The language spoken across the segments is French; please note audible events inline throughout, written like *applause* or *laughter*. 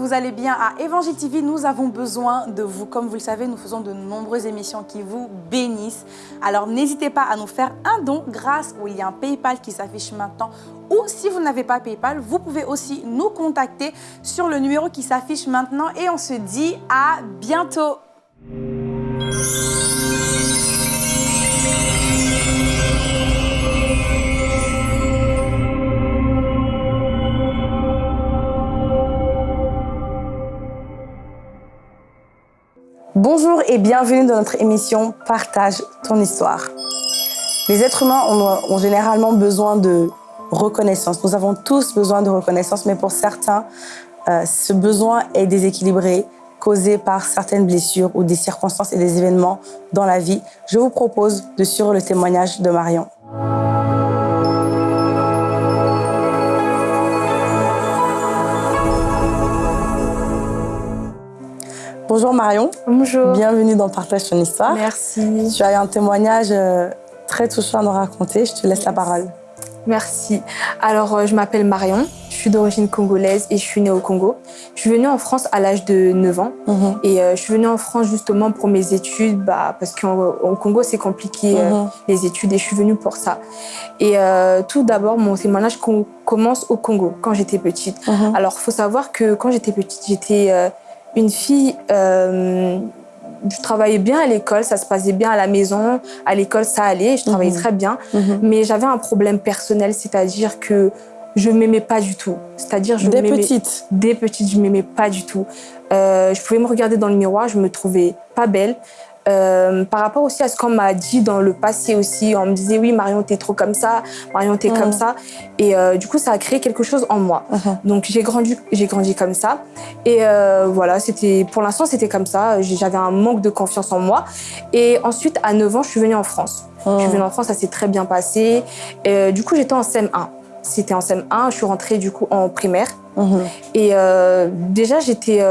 vous allez bien. À Évangile TV, nous avons besoin de vous. Comme vous le savez, nous faisons de nombreuses émissions qui vous bénissent. Alors n'hésitez pas à nous faire un don grâce au lien PayPal qui s'affiche maintenant. Ou si vous n'avez pas PayPal, vous pouvez aussi nous contacter sur le numéro qui s'affiche maintenant. Et on se dit à bientôt. Et bienvenue dans notre émission Partage ton histoire. Les êtres humains ont, généralement besoin de reconnaissance. Nous avons tous besoin de reconnaissance, mais pour certains, euh, ce besoin est déséquilibré, causé par certaines blessures ou des circonstances et des événements dans la vie. Je vous propose de suivre le témoignage de Marion. Bonjour Marion. Bonjour. Bienvenue dans Partage ton histoire. Merci. Tu as un témoignage euh, très touchant à nous raconter. Je te laisse la parole. Merci. Alors, euh, je m'appelle Marion. Je suis d'origine congolaise et je suis née au Congo. Je suis venue en France à l'âge de 9 ans. Mm -hmm. Et euh, je suis venue en France justement pour mes études, bah, parce qu'au Congo, c'est compliqué, mm -hmm. euh, les études, et je suis venue pour ça. Et euh, tout d'abord, mon témoignage commence au Congo, quand j'étais petite. Mm -hmm. Alors, il faut savoir que quand j'étais petite, j'étais une fille, euh, je travaillais bien à l'école, ça se passait bien à la maison, à l'école ça allait, je travaillais mmh. très bien, mmh. mais j'avais un problème personnel, c'est-à-dire que je m'aimais pas du tout. C'est-à-dire je Des petites Des petites, je m'aimais pas du tout. Euh, je pouvais me regarder dans le miroir, je me trouvais pas belle. Euh, par rapport aussi à ce qu'on m'a dit dans le passé aussi, on me disait oui Marion t'es trop comme ça, Marion t'es mmh. comme ça, et euh, du coup ça a créé quelque chose en moi. Mmh. Donc j'ai grandi, j'ai grandi comme ça, et euh, voilà c'était pour l'instant c'était comme ça. J'avais un manque de confiance en moi, et ensuite à 9 ans je suis venue en France. Mmh. Je suis venue en France, ça s'est très bien passé. Et, du coup j'étais en CM1. C'était en CM1, je suis rentrée du coup en primaire. Et déjà j'étais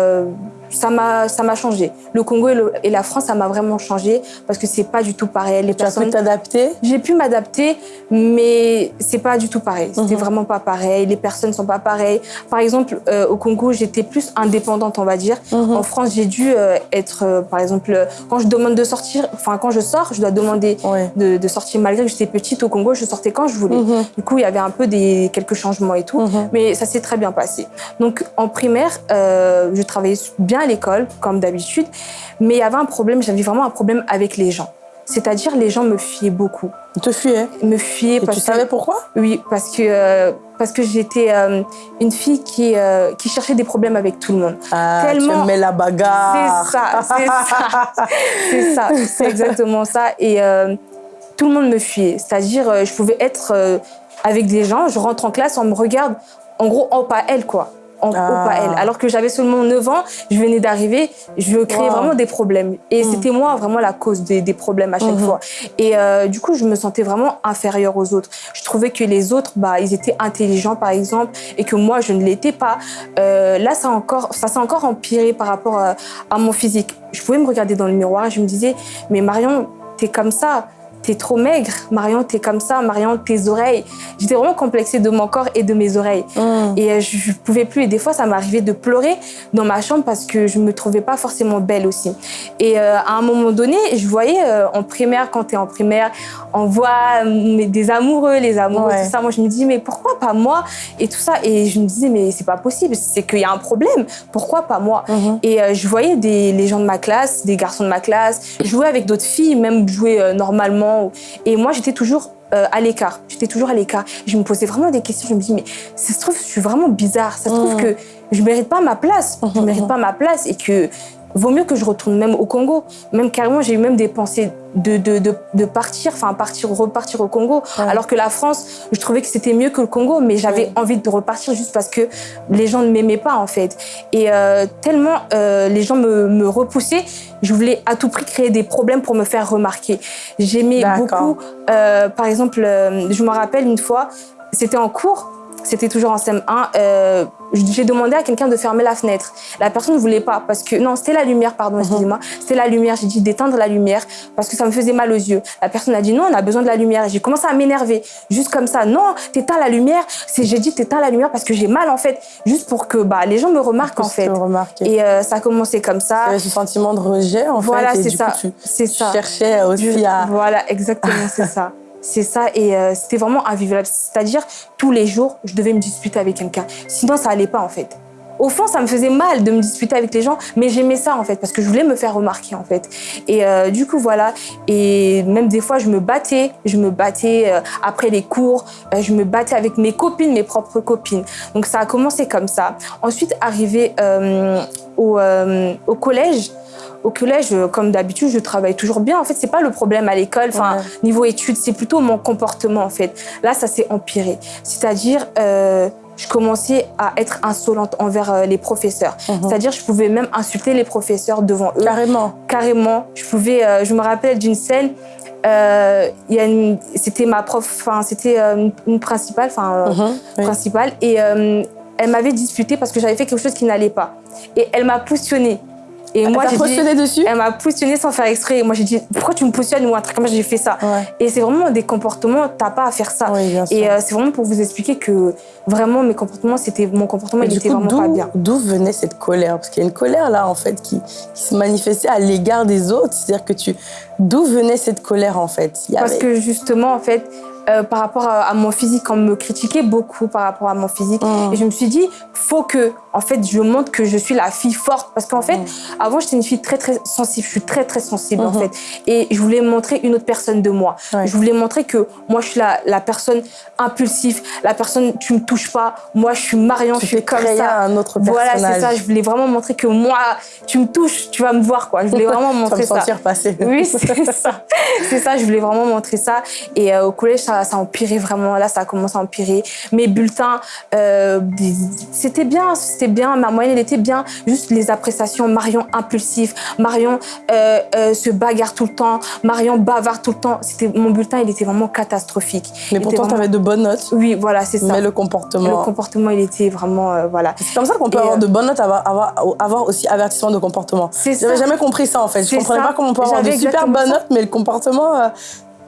ça m'a changé. Le Congo et, le, et la France, ça m'a vraiment changé parce que c'est pas du tout pareil. Les tu personnes... as pu t'adapter? J'ai pu m'adapter, mais c'est pas du tout pareil. C'était mm -hmm. vraiment pas pareil. Les personnes sont pas pareilles. Par exemple, euh, au Congo, j'étais plus indépendante, on va dire. Mm -hmm. En France, j'ai dû euh, être, euh, par exemple, quand je demande de sortir, enfin quand je sors, je dois demander ouais. de, de, sortir malgré que j'étais petite au Congo, je sortais quand je voulais. Mm -hmm. Du coup, il y avait un peu des quelques changements et tout, mais ça s'est très bien passé. Donc en primaire, je travaillais bien à l'école, comme d'habitude, mais il y avait un problème, j'avais vraiment un problème avec les gens. C'est-à-dire, les gens me fuyaient beaucoup. Ils te fuyaient Me fuyaient Et parce tu que... savais pourquoi? Oui, parce que, euh, parce que j'étais euh, une fille qui, euh, qui cherchait des problèmes avec tout le monde. Ah, Tellement... tu aimais la bagarre C'est ça, c'est ça. *laughs* c'est ça, c'est exactement ça. Et tout le monde me fuyait. C'est-à-dire, je pouvais être avec des gens, je rentre en classe, on me regarde, en gros, oh, pas elle, quoi en ah. Alors que j'avais seulement 9 ans, je venais d'arriver, je créais wow. vraiment des problèmes. Et mmh. c'était moi vraiment la cause des, des problèmes à chaque mmh. fois. Et euh, du coup, je me sentais vraiment inférieure aux autres. Je trouvais que les autres, bah, ils étaient intelligents par exemple, et que moi, je ne l'étais pas. Euh, là, ça, encore, ça s'est encore empiré par rapport à, à mon physique. Je pouvais me regarder dans le miroir et je me disais, mais Marion, t'es comme ça t'es trop maigre, Marion, t'es comme ça, Marion, tes oreilles. J'étais vraiment complexée de mon corps et de mes oreilles. Mm. Et euh, je, je pouvais plus. Et des fois, ça m'arrivait de pleurer dans ma chambre parce que je me trouvais pas forcément belle aussi. Et euh, à un moment donné, je voyais euh, en primaire, quand t'es en primaire, on voit mais, des amoureux, les amoureux, ouais. tout ça. Moi, je me dis, mais pourquoi pas moi Et tout ça? Et je me disais, mais c'est pas possible, c'est qu'il y a un problème. Pourquoi pas moi? Mm -hmm. Et euh, je voyais des, les gens de ma classe, des garçons de ma classe, jouer avec d'autres filles, même jouer euh, et moi, j'étais toujours euh, à l'écart. J'étais toujours à l'écart. Je me posais vraiment des questions. Je me dis, mais ça se trouve, je suis vraiment bizarre. Ça se trouve mmh. que je mérite pas ma place. Je mérite pas ma place et que vaut mieux que je retourne même au Congo. Même carrément, j'ai eu même des pensées de, de, de, de partir, enfin partir, repartir au Congo. Ouais. Alors que la France, je trouvais que c'était mieux que le Congo, mais j'avais ouais. envie de repartir juste parce que les gens ne m'aimaient pas en fait. Et euh, tellement euh, les gens me, me repoussaient, je voulais à tout prix créer des problèmes pour me faire remarquer. J'aimais beaucoup, euh, par exemple, je me rappelle une fois, c'était en cours, c'était toujours en CM1, euh, j'ai demandé à quelqu'un de fermer la fenêtre. La personne ne voulait pas parce que, non, c'était la lumière, pardon, excusez-moi. C'était la lumière. J'ai dit d'éteindre la lumière parce que ça me faisait mal aux yeux. La personne a dit non, on a besoin de la lumière. J'ai commencé à m'énerver. Juste comme ça. Non, t'éteins la lumière. J'ai dit t'éteins la lumière parce que j'ai mal en fait. Juste pour que, bah, les gens me remarquent en fait. Et euh, ça a commencé comme ça. Tu avais ce sentiment de rejet, en Voilà, fait. et c'est ça. tu, C'est tu ça. cherchais aussi à... Voilà, exactement, c'est ça. *laughs* C'est ça, et euh, c'était vraiment invivable. C'est-à-dire, tous les jours, je devais me disputer avec quelqu'un. Sinon, ça allait pas, en fait. Au fond, ça me faisait mal de me disputer avec les gens, mais j'aimais ça, en fait, parce que je voulais me faire remarquer, en fait. Et euh, du coup, voilà. Et même des fois, je me battais. Je me battais euh, après les cours. euh, je me battais avec mes copines, mes propres copines. Donc, ça a commencé comme ça. Ensuite, arrivé au collège, au collège, euh, comme d'habitude, je travaille toujours bien. En fait, c'est pas le problème à l'école. Enfin, Ouais. niveau études, c'est plutôt mon comportement en fait. Là, ça s'est empiré. C'est-à-dire, euh, je commençais à être insolente envers euh, les professeurs. Mhm. C'est-à-dire, je pouvais même insulter les professeurs devant eux. Carrément. Carrément. Je pouvais. euh, je me rappelle d'une scène. euh, c'était ma prof. Enfin, c'était une, une principale. Enfin. Mhm, oui. principale et elle m'avait disputé parce que j'avais fait quelque chose qui n'allait pas. Et elle m'a poussionnée. Et moi, T'as j'ai dit, dessus elle m'a poussionnée sans faire exprès. Et moi, j'ai dit, pourquoi tu me positionnes ou un truc comme ça, j'ai fait ça. Ouais. Et c'est vraiment des comportements, t'as pas à faire ça. Oui. Et euh, c'est vraiment pour vous expliquer que vraiment, mes comportements, c'était mon comportement, Et il du était coup, vraiment pas d'où- bien. D'où venait cette colère? Parce qu'il y a une colère là, en fait, qui, qui se manifestait à l'égard des autres. C'est-à-dire que tu. D'où venait cette colère, en fait? Il y Parce que justement, en fait, euh, par rapport à, à mon physique, on me critiquait beaucoup par rapport à mon physique. Mm. Et je me suis dit, faut que, en fait, je montre que je suis la fille forte. Parce qu'en fait, Mm. avant, j'étais une fille très, très sensible. Je suis très, très sensible, en Mhm. fait. Et je voulais montrer une autre personne de moi. Ouais. Je voulais montrer que moi, je suis la, la personne impulsive, la personne, tu me touches pas. Moi, je suis Marion, Tu je suis comme ça. un autre Voilà, c'est ça. Je voulais vraiment montrer que moi, tu me touches, tu vas me voir, quoi. Je voulais *laughs* vraiment Tu vas me montrer ça. sentir passer. Oui, c'est ça. *laughs* C'est ça, je voulais vraiment montrer ça. Et euh, au collège, ça, ça a empiré vraiment. Là, ça a commencé à empirer. Mes bulletins, euh, c'était bien, c'était bien. Ma moyenne, elle était bien. Juste les appréciations. Marion impulsif. Marion euh, euh, se bagarre tout le temps. Marion bavarde tout le temps. C'était Mon bulletin, il était vraiment catastrophique. Mais pourtant, tu vraiment- avais de bonnes notes. Oui, voilà, c'est ça. Mais le Le comportement. comportement, il était vraiment... euh, voilà. C'est comme ça qu'on peut Et, avoir de bonnes notes, avoir, avoir, avoir aussi avertissement de comportement. J'avais jamais compris ça en fait. Je comprenais ça. pas comment on peut avoir de super bonnes notes, mais le comportement,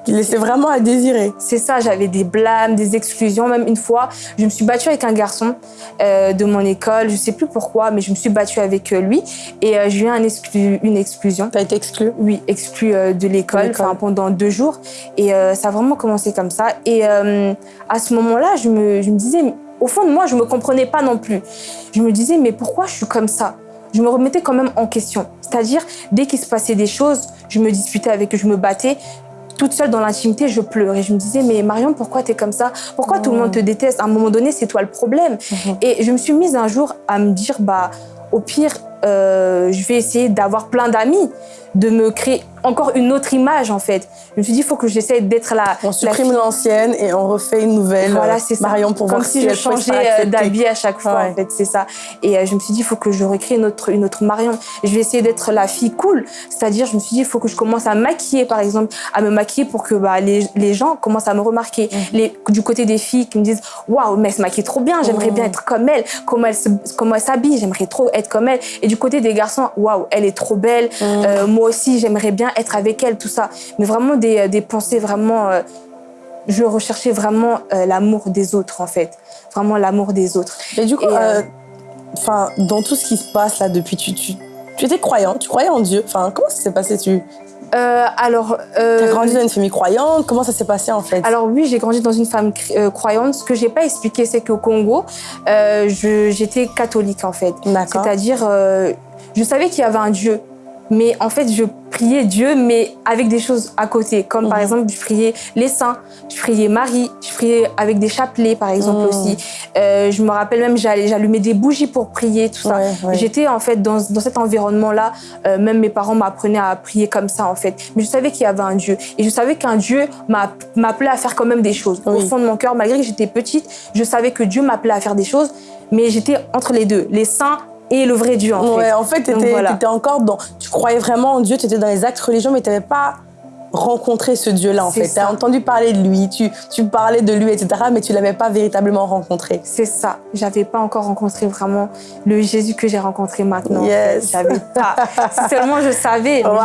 il laissait vraiment à désirer. C'est ça, j'avais des blâmes, des exclusions. Même une fois, je me suis battue avec un garçon euh, de mon école. Je sais plus pourquoi, mais je me suis battue avec euh, lui et euh, j'ai eu un exclu- une exclusion. Tu as été exclu? Oui, exclu euh, de l'école pendant deux jours. Et ça a vraiment commencé comme ça. Et à ce moment-là, je me, je me disais, au fond de moi, je me comprenais pas non plus. Je me disais, mais pourquoi je suis comme ça? Je me remettais quand même en question. C'est-à-dire, dès qu'il se passait des choses, je me disputais avec eux, je me battais. Toute seule dans l'intimité, je pleurais. Je me disais, mais Marion, pourquoi tu es comme ça? Pourquoi tout le monde te déteste? À un moment donné, c'est toi le problème. Mhm. Et je me suis mise un jour à me dire, bah, au pire, euh, je vais essayer d'avoir plein d'amis, de me créer encore une autre image en fait. Je me suis dit, il faut que j'essaie d'être la. On supprime l'ancienne et on refait une nouvelle. Voilà, euh, c'est ça. Marion pour Comme voir si si je changeais euh, d'habit à chaque fois, Ouais. en fait, c'est ça. Et je me suis dit, il faut que je recrée une autre, une autre Marion. Je vais essayer d'être la fille cool. C'est-à-dire, je me suis dit, il faut que je commence à maquiller, par exemple, à me maquiller pour que bah, les, les gens commencent à me remarquer. Mhm. Les, du côté des filles qui me disent, waouh, mais elle se maquille trop bien, j'aimerais Mhm. bien être comme elle. Comment elle se- comment elle s'habille, j'aimerais trop être comme elle. Et du côté des garçons, waouh, elle est trop belle. Mhm. Euh, moi aussi, j'aimerais bien être avec elle, tout ça. Mais vraiment des, des pensées vraiment. euh, je recherchais vraiment euh, l'amour des autres, en fait. Vraiment l'amour des autres. Et du coup, euh, euh, enfin, dans tout ce qui se passe là depuis, tu, tu, tu étais croyante, tu croyais en Dieu. Enfin, comment ça s'est passé? Tu Euh, alors, as euh, grandi dans une famille croyante? Comment ça s'est passé en fait? Alors oui, j'ai grandi dans une femme cri- euh, croyante. Ce que j'ai pas expliqué, c'est qu'au Congo, euh, j'étais catholique en fait. D'accord. C'est-à-dire, je savais qu'il y avait un Dieu, mais en fait, je priais Dieu, mais avec des choses à côté. Comme par Mhm. exemple, je priais les saints, je priais Marie, je priais avec des chapelets, par exemple Mhm. aussi. Euh, je me rappelle même, j'allais- j'allumais des bougies pour prier, tout ça. Ouais, ouais. J'étais en fait dans, dans cet environnement-là, euh, même mes parents m'apprenaient à prier comme ça en fait. Mais je savais qu'il y avait un Dieu. Et je savais qu'un Dieu m'a- m'appelait à faire quand même des choses. Au fond de mon cœur, malgré que j'étais petite, je savais que Dieu m'appelait à faire des choses. Mais j'étais entre les deux, les saints et le vrai Dieu en Ouais, fait. en fait, tu étais, voilà. encore dans. Tu croyais vraiment en Dieu, tu étais dans les actes religieux, mais tu n'avais pas rencontré ce Dieu-là, en fait. Tu as entendu parler de lui, tu, tu parlais de lui, etc., mais tu l'avais pas véritablement rencontré. C'est ça. J'avais pas encore rencontré vraiment le Jésus que j'ai rencontré maintenant. Yes. J'avais pas. si seulement je savais, mais Wow.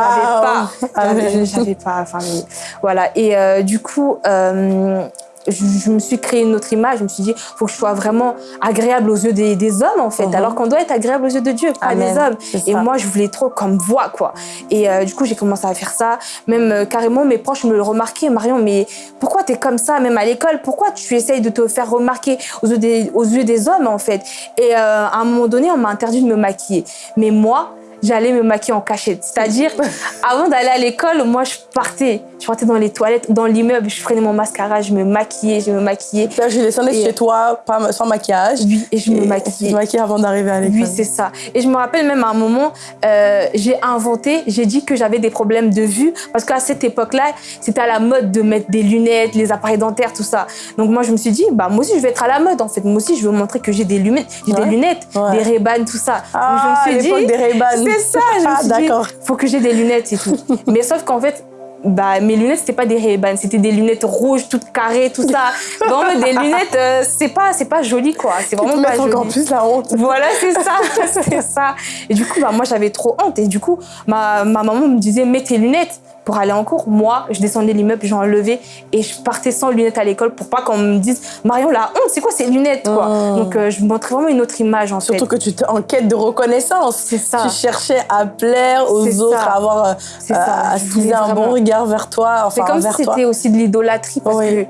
j'avais pas. J'avais pas. Enfin, mais voilà. Et euh, du coup, euh, je, je me suis créé une autre image. Je me suis dit, faut que je sois vraiment agréable aux yeux des, des hommes, en fait. Mhm. Alors qu'on doit être agréable aux yeux de Dieu, pas Amen. des hommes. Et moi, je voulais trop comme voix, quoi. Et euh, du coup, j'ai commencé à faire ça. Même euh, carrément, mes proches me le remarquaient. Marion, mais pourquoi tu es comme ça, même à l'école? Pourquoi tu essayes de te faire remarquer aux yeux des, aux yeux des hommes, en fait? Et euh, à un moment donné, on m'a interdit de me maquiller. Mais moi, j'allais me maquiller en cachette. C'est-à-dire, *laughs* avant d'aller à l'école, moi, je partais. Je partais dans les toilettes, dans l'immeuble, je prenais mon mascara, je me maquillais, je me maquillais. Là, je descendais Et- chez toi, pas, sans maquillage. Oui, et je me maquillais. Tu te maquillais avant d'arriver à l'école. Oui, c'est ça. Et je me rappelle même à un moment, euh, j'ai inventé, j'ai dit que j'avais des problèmes de vue parce qu'à cette époque-là, c'était à la mode de mettre des lunettes, les appareils dentaires, tout ça. Donc moi, je me suis dit, bah moi aussi, je vais être à la mode en fait. Moi aussi, je veux montrer que j'ai des lunettes, j'ai Ouais. des lunettes, Ouais. des Ray-Ban, tout ça. Ah, Donc je me suis l'époque dit, des Ray-Ban. Ça. Je Ah, d'accord. faut que j'ai des lunettes et tout. Mais sauf qu'en fait. Bah, mes lunettes, c'était pas des Ray-Ban, c'était des lunettes rouges, toutes carrées, tout ça. *laughs* Donc, des lunettes, euh, c'est pas, c'est pas joli, quoi. C'est vraiment pas joli. encore plus la honte. Voilà, c'est ça, *laughs* c'est ça. Et du coup, bah, moi, j'avais trop honte. Et du coup, ma, ma maman me disait, mets tes lunettes pour aller en cours. Moi, je descendais l'immeuble, j'enlevais et je partais sans lunettes à l'école pour pas qu'on me dise, Marion, la honte, c'est quoi ces lunettes, quoi? Mm. Donc, euh, je montrais vraiment une autre image, en Surtout fait. que tu étais en quête de reconnaissance. C'est ça. Tu cherchais à plaire aux autres, ça. à avoir, euh, à- un bon regard vers toi, C'est comme si vers toi. c'était aussi de l'idolâtrie parce Oui.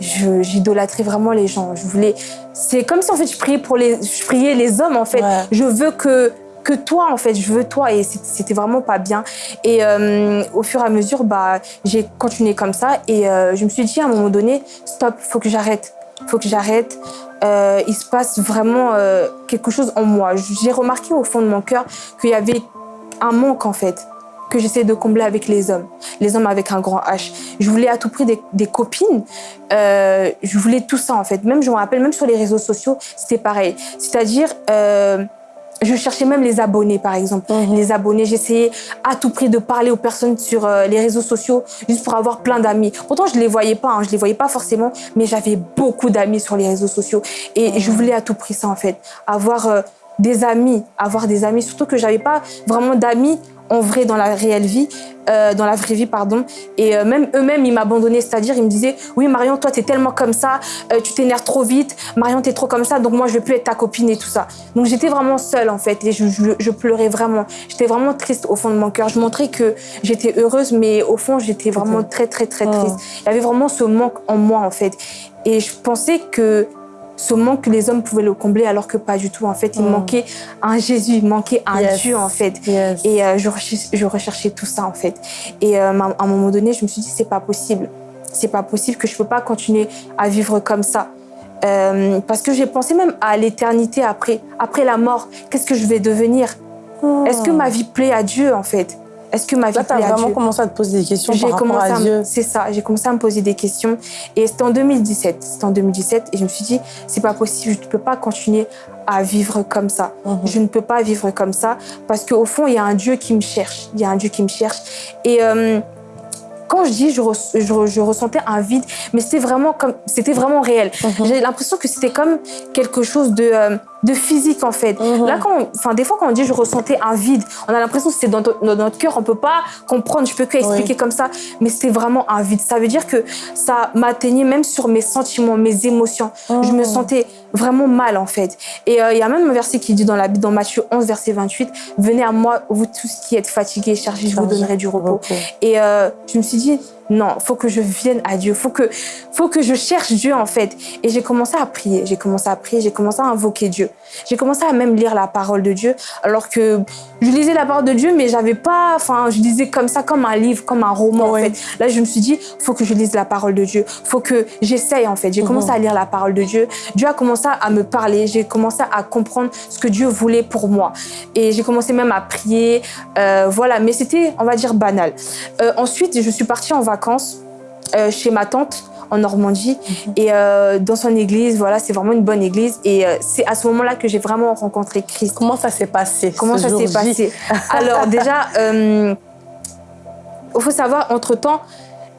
que j'idolâtrais vraiment les gens. Je voulais. C'est comme si en fait je priais pour les, je priais les hommes en fait. Ouais. Je veux que que toi en fait, je veux toi et c'était vraiment pas bien. Et euh, au fur et à mesure, bah j'ai continué comme ça et euh, je me suis dit à un moment donné, stop, faut que j'arrête, faut que j'arrête. Euh, il se passe vraiment quelque chose en moi. J'ai remarqué au fond de mon cœur qu'il y avait un manque en fait que j'essaie de combler avec les hommes, les hommes avec un grand H. Je voulais à tout prix des, des copines, euh, je voulais tout ça en fait. Même, je me rappelle, même sur les réseaux sociaux, c'était pareil. C'est-à-dire, euh, je cherchais même les abonnés, par exemple. Mhm. Les abonnés, j'essayais à tout prix de parler aux personnes sur euh, les réseaux sociaux juste pour avoir plein d'amis. Pourtant, je les voyais pas, hein, je les voyais pas forcément, mais j'avais beaucoup d'amis sur les réseaux sociaux. Et je voulais à tout prix ça, en fait. Avoir euh, des amis, avoir des amis. Surtout que j'avais pas vraiment d'amis en vrai dans la réelle vie, euh, dans la vraie vie, pardon. Et euh, même eux-mêmes, ils m'abandonnaient, c'est-à-dire ils me disaient oui Marion, toi t'es tellement comme ça, euh, tu t'énerves trop vite, Marion t'es trop comme ça, donc moi je veux plus être ta copine et tout ça. Donc j'étais vraiment seule en fait et je, je- je pleurais vraiment. J'étais vraiment triste au fond de mon cœur. Je montrais que j'étais heureuse, mais au fond j'étais vraiment très très très Oh. triste. Il y avait vraiment ce manque en moi en fait. Et je pensais que ce manque, les hommes pouvaient le combler alors que pas du tout. En fait, il Mm. manquait un Jésus, il manquait un Yes. Dieu en fait. Yes. Et euh, je, recherchais, je recherchais tout ça en fait. Et euh, à un moment donné, je me suis dit c'est pas possible. C'est pas possible que je peux pas continuer à vivre comme ça. Euh, parce que j'ai pensé même à l'éternité après, après la mort. Qu'est-ce que je vais devenir? Est-ce que ma vie plaît à Dieu en fait? Est-ce que ma vie Là, tu as vraiment Dieu commencé à te poser des questions j'ai par rapport à Dieu. C'est ça, j'ai commencé à me poser des questions. Et c'était en 2017. C'était en 2017 et je me suis dit, c'est pas possible, je ne peux pas continuer à vivre comme ça. Mhm. Je ne peux pas vivre comme ça parce qu'au fond, il y a un Dieu qui me cherche. Il y a un Dieu qui me cherche. Et euh, quand je dis, je, res- je, je ressentais un vide, mais c'était vraiment comme, c'était vraiment réel. Mhm. J'ai l'impression que c'était comme quelque chose de, euh, de physique en fait. Mhm. Là, quand, enfin, des fois, quand on dit je ressentais un vide, on a l'impression que c'est dans, dans notre cœur, on peut pas comprendre, je peux que expliquer Oui. comme ça, mais c'était vraiment un vide. Ça veut dire que ça m'atteignait même sur mes sentiments, mes émotions. Je me sentais vraiment mal en fait. Et euh, il y a même un verset qui dit dans la Bible, dans Matthieu 11, verset 28, Venez à moi, vous tous qui êtes fatigués, chargés, je vous donnerai du repos. repos. Et euh, je me suis dit, non, faut que je vienne à Dieu, faut que, faut que je cherche Dieu en fait. Et j'ai commencé à prier, j'ai commencé à prier, j'ai commencé à invoquer Dieu. J'ai commencé à même lire la parole de Dieu, alors que je lisais la parole de Dieu, mais j'avais pas, enfin, je lisais comme ça, comme un livre, comme un roman en fait. Là, je me suis dit, faut que je lise la parole de Dieu, faut que j'essaye en fait. J'ai commencé à lire la parole de Dieu. Dieu a commencé à me parler, j'ai commencé à comprendre ce que Dieu voulait pour moi. Et j'ai commencé même à prier, euh, voilà. Mais c'était, on va dire, banal. Euh, ensuite, je suis partie en vacances euh, chez ma tante en Normandie. Et euh, dans son église, voilà, c'est vraiment une bonne église. Et euh, c'est à ce moment-là que j'ai vraiment rencontré Christ. Comment ça s'est passé Comment ça s'est passé? Alors déjà, euh, il faut savoir, entre-temps,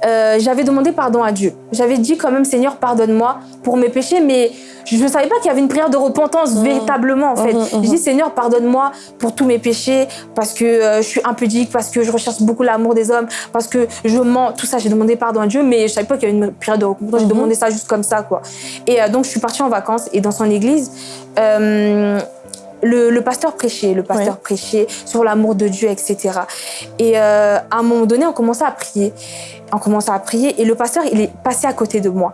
euh, j'avais demandé pardon à Dieu. J'avais dit quand même, Seigneur, pardonne-moi pour mes péchés, mais je ne savais pas qu'il y avait une prière de repentance Mmh. véritablement, en fait. J'ai dit, Seigneur, pardonne-moi pour tous mes péchés, parce que euh, je suis impudique, parce que je recherche beaucoup l'amour des hommes, parce que je mens, tout ça. J'ai demandé pardon à Dieu, mais je savais pas qu'il y avait une prière de repentance. J'ai demandé ça juste comme ça, quoi. Et euh, donc, je suis partie en vacances, et dans son église, le, pasteur prêchait, le pasteur prêchait sur l'amour de Dieu, etc. Et euh, à un moment donné, on commençait à prier. On commençait à prier et le pasteur, il est passé à côté de moi.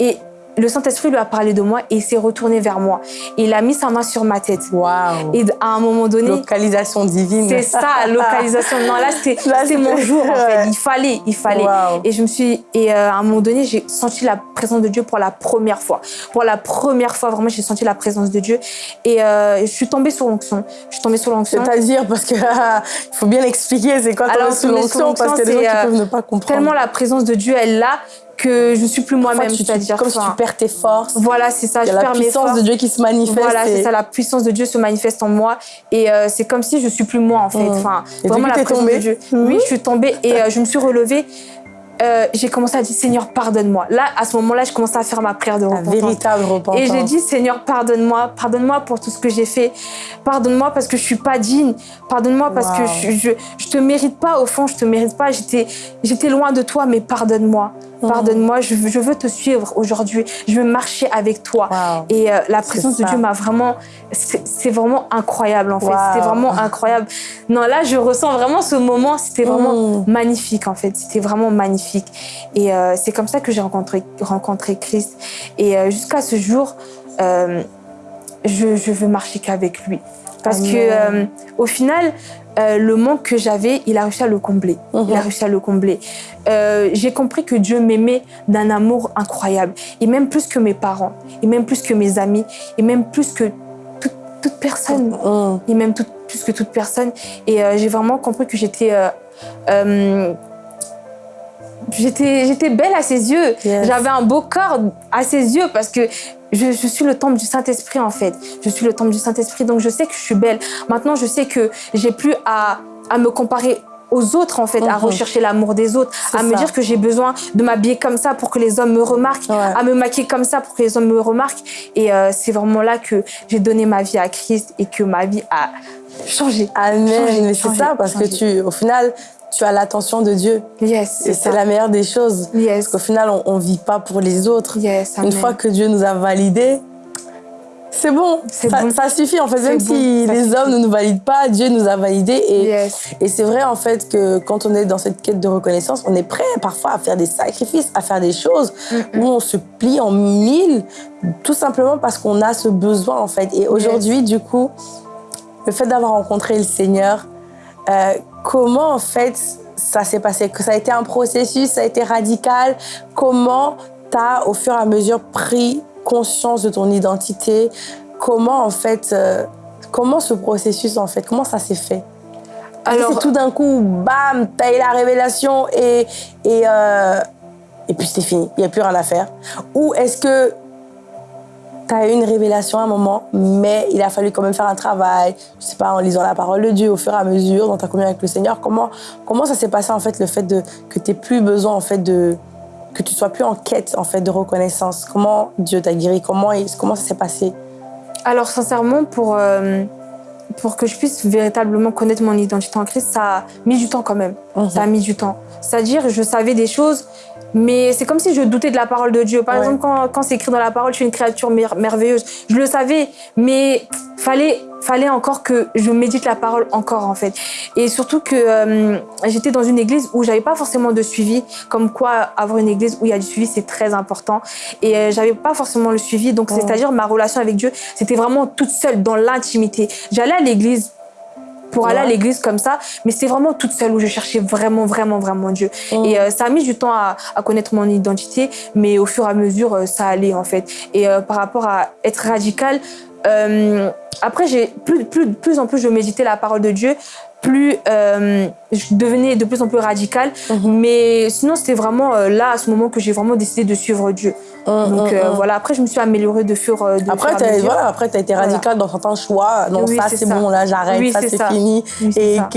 Et le Saint-Esprit lui a parlé de moi et s'est retourné vers moi. Il a mis sa main sur ma tête. Waouh. Et à un moment donné, Localisation divine. c'est ça, *laughs* localisation. Non, là, c'était mon jour, en fait. Il fallait, il fallait. Et je me suis... Et euh, à un moment donné, j'ai senti la présence de Dieu pour la première fois. Pour la première fois, vraiment, j'ai senti la présence de Dieu. Et euh, je suis tombée sur l'onction. Je suis tombée sur l'onction. C'est-à-dire, parce que *laughs* il faut bien expliquer, c'est quoi Alors, tomber sous l'onction, parce qu'il y a des gens c'est, qui euh, peuvent ne pas comprendre. Tellement la présence de Dieu est là que je suis plus moi-même. C'est-à-dire comme si tu perds tes forces. Voilà, c'est ça. Il y a je la perds mes puissance forces. de Dieu qui se manifeste. Voilà, et- c'est ça, la puissance de Dieu se manifeste en moi et euh, c'est comme si je suis plus moi en fait. Mhm. Enfin, Et vraiment la présence tombée de Dieu. Mhm. Oui, je suis tombée et euh, je me suis relevée. Euh, j'ai commencé à dire Seigneur, pardonne-moi. Là, à ce moment-là, je commençais à faire ma prière de repentance. véritable repentance. Et j'ai dit, Seigneur, pardonne-moi, pardonne-moi pour tout ce que j'ai fait. Pardonne-moi parce que je suis pas digne. Pardonne-moi parce que je, je, je te mérite pas, au fond, je te mérite pas. J'étais, j'étais loin de toi, mais pardonne-moi. Pardonne-moi, je, veux- je veux te suivre aujourd'hui. Je veux marcher avec toi. Wow. Et euh, la présence de. Dieu m'a vraiment. C'est c'est vraiment incroyable, en fait. Wow. C'était vraiment incroyable. Non, là, je ressens vraiment ce moment. C'était vraiment Mm. magnifique, en fait. C'était vraiment magnifique. Et euh, c'est comme ça que j'ai rencontré, rencontré Christ. Et euh, jusqu'à ce jour, euh, je, je veux marcher qu'avec lui. Parce Amen. que, au final, le manque que j'avais, il a réussi à le combler. Il a réussi à le combler. J'ai compris que Dieu m'aimait d'un amour incroyable. Et même plus que mes parents, et même plus que mes amis, et même plus que toute, toute personne Mm. et même tout- plus que toute personne. Et j'ai vraiment compris que j'étais euh, j'étais belle à ses yeux. Yes. J'avais un beau corps à ses yeux parce que je, je suis le temple du Saint-Esprit en fait. Je suis le temple du Saint-Esprit, donc je sais que je suis belle. Maintenant, je sais que j'ai plus à, à me comparer aux autres en fait, à Mhm. rechercher l'amour des autres, à me dire que j'ai besoin de m'habiller comme ça pour que les hommes me remarquent, Ouais. à me maquiller comme ça pour que les hommes me remarquent. Et euh, c'est vraiment là que j'ai donné ma vie à Christ et que ma vie a changé. Amen. Changer, Mais c'est ça, parce que tu, au final, tu as l'attention de Dieu. Yes, Et c'est c'est la meilleure des choses. Yes, Parce qu'au final, on ne vit pas pour les autres. yes, Une fois que Dieu nous a validés, c'est bon. Ça, bon. ça suffit. En fait, même bon, si les suffit. hommes ne nous valident pas, Dieu nous a validés. Et, Yes. et c'est vrai, en fait, que quand on est dans cette quête de reconnaissance, on est prêt parfois à faire des sacrifices, à faire des choses où on se plie en mille, tout simplement parce qu'on a ce besoin, en fait. Et aujourd'hui, du coup, le fait d'avoir rencontré le Seigneur, euh, comment, en fait, ça s'est passé? Que ça a été un processus, ça a été radical? Comment tu as, au fur et à mesure, pris conscience de ton identité? Comment, en fait, euh, comment ce processus, en fait, comment ça s'est fait? Alors, tout d'un coup, bam, t'as eu la révélation et, et, euh, et puis c'est fini, il n'y a plus rien à faire. Ou est-ce que t'as eu une révélation à un moment, mais il a fallu quand même faire un travail, je sais pas, en lisant la parole de Dieu au fur et à mesure, dans ta communion avec le Seigneur Comment, comment ça s'est passé, en fait, le fait de, que t'aies plus besoin, en fait, de que tu sois plus en quête, en fait, de reconnaissance? Comment Dieu t'a guéri? Comment, comment ça s'est passé? Alors sincèrement, pour, euh, pour que je puisse véritablement connaître mon identité en Christ, ça a mis du temps quand même. Mhm. Ça a mis du temps. C'est-à-dire, je savais des choses, mais c'est comme si je doutais de la parole de Dieu. Par Ouais. exemple, quand, quand c'est écrit dans la parole, je suis une créature mer- merveilleuse. Je le savais, mais fallait fallait encore que je médite la parole encore en fait. Et surtout que euh, j'étais dans une église où j'avais pas forcément de suivi, comme quoi avoir une église où il y a du suivi c'est très important. Et euh, j'avais pas forcément le suivi, donc c'est-à-dire ma relation avec Dieu, c'était vraiment toute seule dans l'intimité. J'allais à l'église pour aller à l'église comme ça, mais c'est vraiment toute seule où je cherchais vraiment, vraiment, vraiment Dieu. Mm. Et euh, ça a mis du temps à, à connaître mon identité, mais au fur et à mesure, euh, ça allait en fait. Et euh, par rapport à être radical, euh, après, j'ai plus, plus, plus en plus je méditais la parole de Dieu, plus je devenais de plus en plus radicale. Mhm. Mais sinon, c'était vraiment euh, là, à ce moment, que j'ai vraiment décidé de suivre Dieu. Hum, Donc hum, euh, hum. voilà, après, je me suis améliorée de fur, euh, de Après, fur et à t'as mesure. voilà, après, as été Voilà. radical dans certains choix. Non, Oui, ça, c'est bon, là, j'arrête, Oui, ça, c'est fini. Oui, Et ça.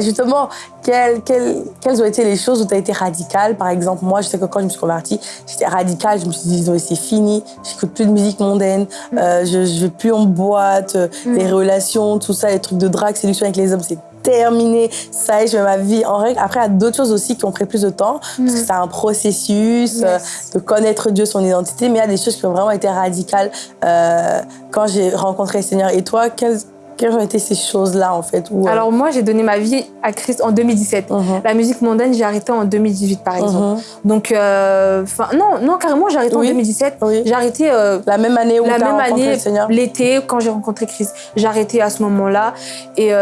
justement, quelles, quelles, quelles, ont été les choses où tu as été radicale? Par exemple, moi, je sais que quand je me suis convertie, j'étais radicale. Je me suis dit, c'est fini, j'écoute plus de musique mondaine, mm. euh, je ne vais plus en boîte, mm. les relations, tout ça, les trucs de drague, séduction avec les hommes, c'est terminé. Ça je mets ma vie en règle. Après, il y a d'autres choses aussi qui ont pris plus de temps, mm. parce que c'est un processus euh, de connaître Dieu, son identité, mais il y a des choses qui ont vraiment été radicales euh, quand j'ai rencontré le Seigneur. Et toi, quelles quelles ont été ces choses-là, en fait où, euh, Alors, moi, j'ai donné ma vie à Christ en 2017. Uh-huh. La musique mondaine, j'ai arrêté en 2018, par exemple. Uh-huh. Donc, euh, non, non, carrément, j'ai arrêté en 2017. J'ai arrêté... Euh, la même année où rencontré le Seigneur L'été, quand j'ai rencontré Christ. J'ai arrêté à ce moment-là. Et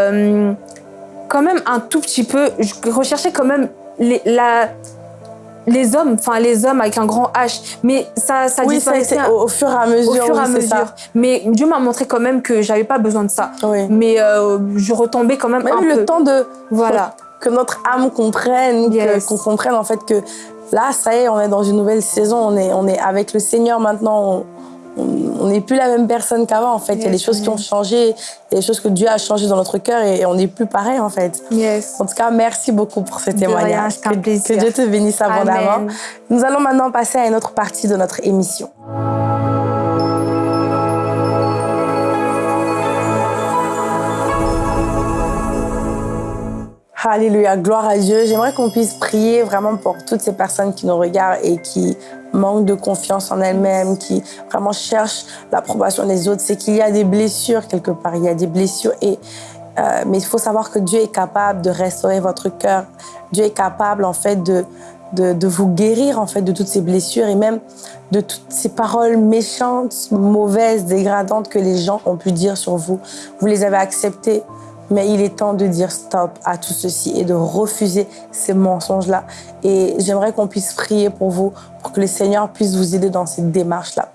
quand même, un tout petit peu, je recherchais quand même les, la les hommes, enfin les hommes avec un grand H, mais ça, ça oui, ça, au, fur et à mesure. Au fur et à mesure. Mais Dieu m'a montré quand même que j'avais pas besoin de ça. Mais euh, je retombais quand même, même un le peu. temps de voilà que notre âme comprenne, qu'on comprenne en fait que là, ça y est, on est dans une nouvelle saison, on est, on est avec le Seigneur maintenant. on n'est plus la même personne qu'avant en fait. il y a des choses qui ont changé, il y a des choses que Dieu a changé dans notre cœur et, on n'est plus pareil en fait. Yes. En tout cas, merci beaucoup pour ce témoignage. que, que, Dieu te bénisse abondamment. Nous allons maintenant passer à une autre partie de notre émission. Alléluia, gloire à Dieu. J'aimerais qu'on puisse prier vraiment pour toutes ces personnes qui nous regardent et qui manquent de confiance en elles-mêmes, qui vraiment cherchent l'approbation des autres. C'est qu'il y a des blessures quelque part, il y a des blessures. Et, euh, mais il faut savoir que Dieu est capable de restaurer votre cœur. Dieu est capable en fait de, de, de, vous guérir en fait de toutes ces blessures et même de toutes ces paroles méchantes, mauvaises, dégradantes que les gens ont pu dire sur vous. Vous les avez acceptées mais il est temps de dire stop à tout ceci et de refuser ces mensonges-là. Et j'aimerais qu'on puisse prier pour vous, pour que le Seigneur puisse vous aider dans cette démarche-là.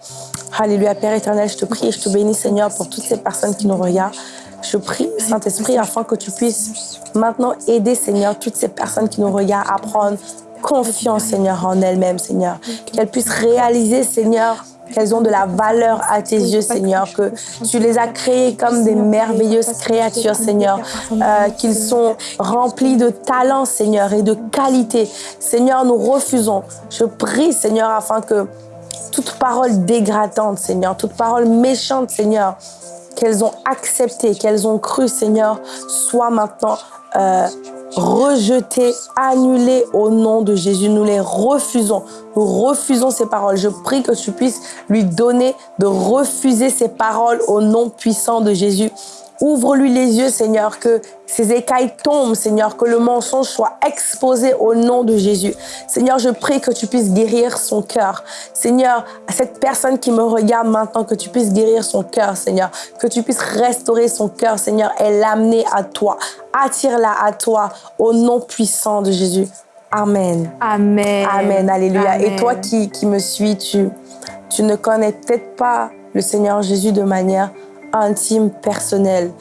Alléluia, Père éternel, je te prie et je te bénis, Seigneur, pour toutes ces personnes qui nous regardent. Je prie, Saint-Esprit, afin que tu puisses maintenant aider, Seigneur, toutes ces personnes qui nous regardent à prendre confiance, Seigneur, en elles-mêmes, Seigneur. Qu'elles puissent réaliser, Seigneur, qu'elles ont de la valeur à tes yeux, Seigneur, que tu les as créées comme des merveilleuses créatures, Seigneur, euh, qu'ils sont remplis de talent, Seigneur, et de qualité. Seigneur, nous refusons. Je prie, Seigneur, afin que toute parole dégradante, Seigneur, toute parole méchante, Seigneur, qu'elles ont acceptée, qu'elles ont cru, Seigneur, soit maintenant euh, rejeter, annuler au nom de Jésus. Nous les refusons. Nous refusons ces paroles. Je prie que tu puisses lui donner de refuser ces paroles au nom puissant de Jésus. Ouvre-lui les yeux, Seigneur, que ces écailles tombent, Seigneur, que le mensonge soit exposé au nom de Jésus. Seigneur, je prie que tu puisses guérir son cœur. Seigneur, à cette personne qui me regarde maintenant, que tu puisses guérir son cœur, Seigneur. Que tu puisses restaurer son cœur, Seigneur, et l'amener à toi. Attire-la à toi, au nom puissant de Jésus. Amen. Amen. Amen. Alléluia. Et toi qui, qui me suis, tu, tu ne connais peut-être pas le Seigneur Jésus de manière intime, personnel.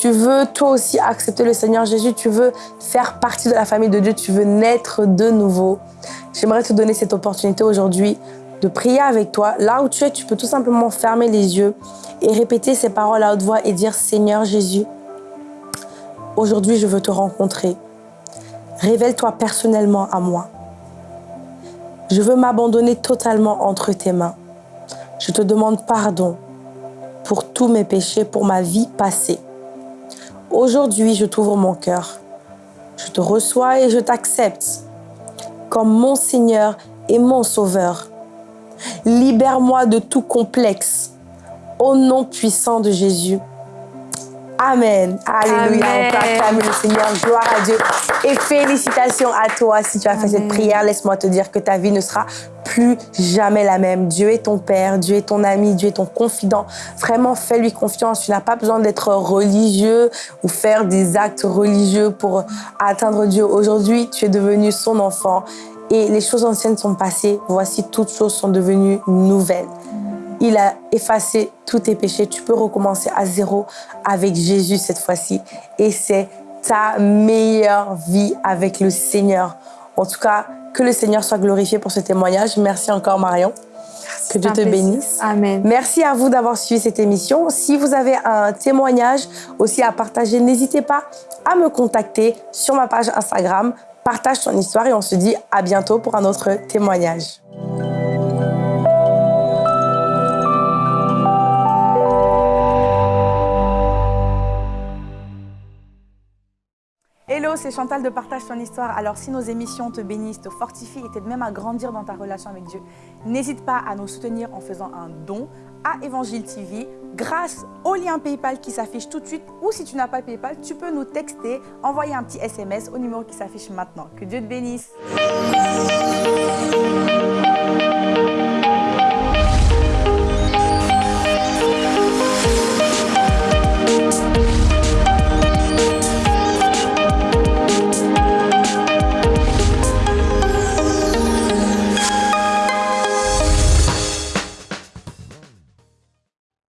Tu veux toi aussi accepter le Seigneur Jésus, tu veux faire partie de la famille de Dieu, tu veux naître de nouveau. J'aimerais te donner cette opportunité aujourd'hui de prier avec toi. Là où tu es, tu peux tout simplement fermer les yeux et répéter ces paroles à haute voix et dire Seigneur Jésus, aujourd'hui je veux te rencontrer. Révèle-toi personnellement à moi. Je veux m'abandonner totalement entre tes mains. Je te demande pardon pour tous mes péchés, pour ma vie passée. Aujourd'hui, je t'ouvre mon cœur. Je te reçois et je t'accepte comme mon Seigneur et mon Sauveur. Libère-moi de tout complexe. Au nom puissant de Jésus. Amen. Alléluia. On le Seigneur. Gloire à Dieu. Et félicitations à toi si tu as fait cette prière. Laisse-moi te dire que ta vie ne sera plus jamais la même. Dieu est ton Père, Dieu est ton ami, Dieu est ton confident. Vraiment, fais-lui confiance. Tu n'as pas besoin d'être religieux ou faire des actes religieux pour atteindre Dieu. Aujourd'hui, tu es devenu son enfant et les choses anciennes sont passées. Voici, toutes choses sont devenues nouvelles. Il a effacé tous tes péchés. Tu peux recommencer à zéro avec Jésus cette fois-ci. Et c'est ta meilleure vie avec le Seigneur. En tout cas, que le Seigneur soit glorifié pour ce témoignage. Merci encore Marion Que Dieu te plaisir. bénisse. Amen. Merci à vous d'avoir suivi cette émission. Si vous avez un témoignage aussi à partager, n'hésitez pas à me contacter sur ma page Instagram. Partage ton histoire et on se dit à bientôt pour un autre témoignage. C'est Chantal de Partage ton histoire. Alors si nos émissions te bénissent, te fortifient et t'aident même à grandir dans ta relation avec Dieu, n'hésite pas à nous soutenir en faisant un don à Évangile TV grâce au lien PayPal qui s'affiche tout de suite ou si tu n'as pas PayPal, tu peux nous texter, envoyer un petit SMS au numéro qui s'affiche maintenant. Que Dieu te bénisse.